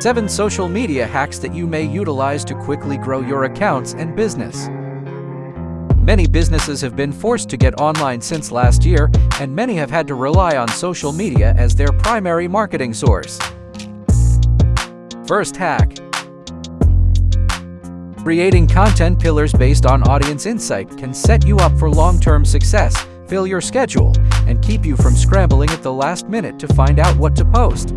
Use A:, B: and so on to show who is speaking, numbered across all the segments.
A: 7 Social Media Hacks that you may utilize to quickly grow your accounts and business. Many businesses have been forced to get online since last year, and many have had to rely on social media as their primary marketing source. First hack. Creating content pillars based on audience insight can set you up for long-term success, fill your schedule, and keep you from scrambling at the last minute to find out what to post.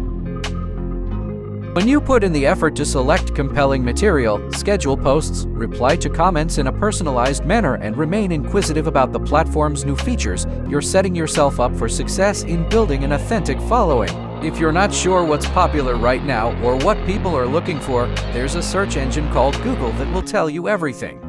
A: When you put in the effort to select compelling material, schedule posts, reply to comments in a personalized manner, and remain inquisitive about the platform's new features, you're setting yourself up for success in building an authentic following. If you're not sure what's popular right now or what people are looking for, there's a search engine called Google that will tell you everything.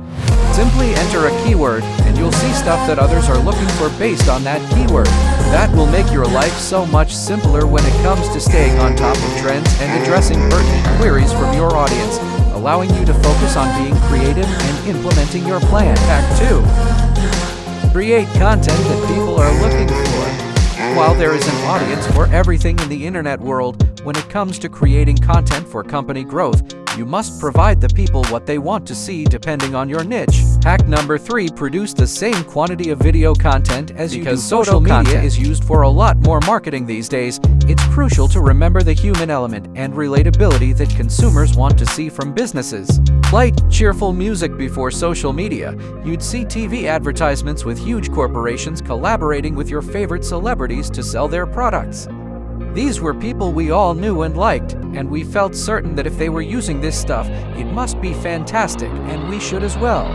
A: Simply enter a keyword and you'll see stuff that others are looking for based on that keyword. That will make your life so much simpler when it comes to staying on top of trends and addressing pertinent queries from your audience, allowing you to focus on being creative and implementing your plan. Act 2. Create content that people are looking for. While there is an audience for everything in the internet world, when it comes to creating content for company growth, you must provide the people what they want to see depending on your niche. Hack number 3 Produce the same quantity of video content as because you do social media content. is used for a lot more marketing these days, it's crucial to remember the human element and relatability that consumers want to see from businesses. Light, cheerful music before social media, you'd see TV advertisements with huge corporations collaborating with your favorite celebrities to sell their products. These were people we all knew and liked, and we felt certain that if they were using this stuff, it must be fantastic, and we should as well.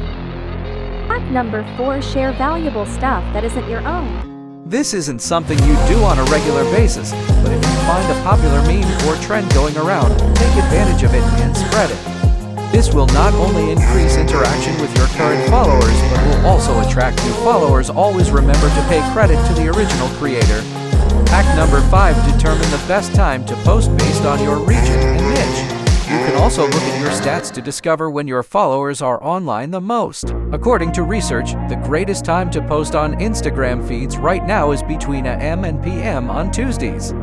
B: Hack number 4 Share valuable stuff that isn't your own.
A: This isn't something you do on a regular basis, but if you find a popular meme or trend going around, take advantage of it and spread it. This will not only increase interaction with your current followers, but will also attract new followers. Always remember to pay credit to the original creator Hack number 5 Determine the best time to post based on your region and niche. You can also look at your stats to discover when your followers are online the most. According to research, the greatest time to post on Instagram feeds right now is between AM and PM on Tuesdays.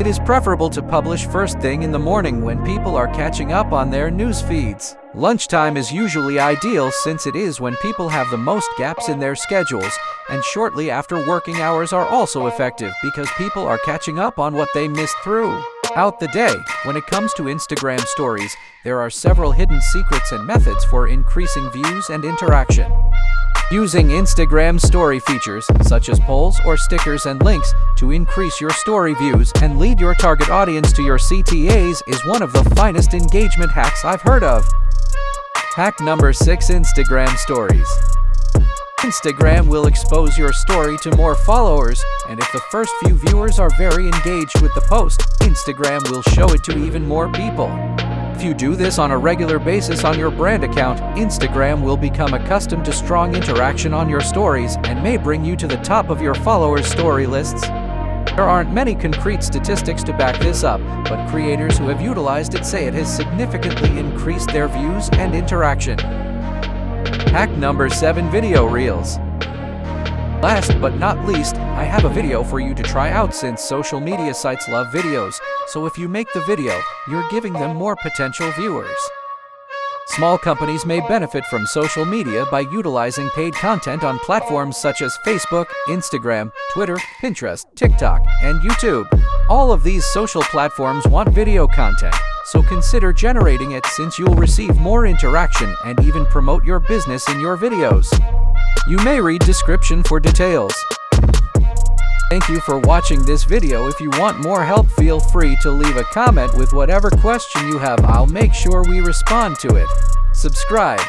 A: It is preferable to publish first thing in the morning when people are catching up on their news feeds. Lunchtime is usually ideal since it is when people have the most gaps in their schedules, and shortly after working hours are also effective because people are catching up on what they missed through. Out the day, when it comes to Instagram stories, there are several hidden secrets and methods for increasing views and interaction. Using Instagram story features, such as polls or stickers and links, to increase your story views and lead your target audience to your CTAs is one of the finest engagement hacks I've heard of. Hack number 6 Instagram Stories Instagram will expose your story to more followers, and if the first few viewers are very engaged with the post, Instagram will show it to even more people. If you do this on a regular basis on your brand account, Instagram will become accustomed to strong interaction on your stories and may bring you to the top of your followers' story lists. There aren't many concrete statistics to back this up, but creators who have utilized it say it has significantly increased their views and interaction. Hack number 7 Video Reels Last but not least, I have a video for you to try out since social media sites love videos, so if you make the video, you're giving them more potential viewers. Small companies may benefit from social media by utilizing paid content on platforms such as Facebook, Instagram, Twitter, Pinterest, TikTok, and YouTube. All of these social platforms want video content, so consider generating it since you'll receive more interaction and even promote your business in your videos. You may read description for details. Thank you for watching this video. If you want more help, feel free to leave a comment with whatever question you have. I'll make sure we respond to it. Subscribe.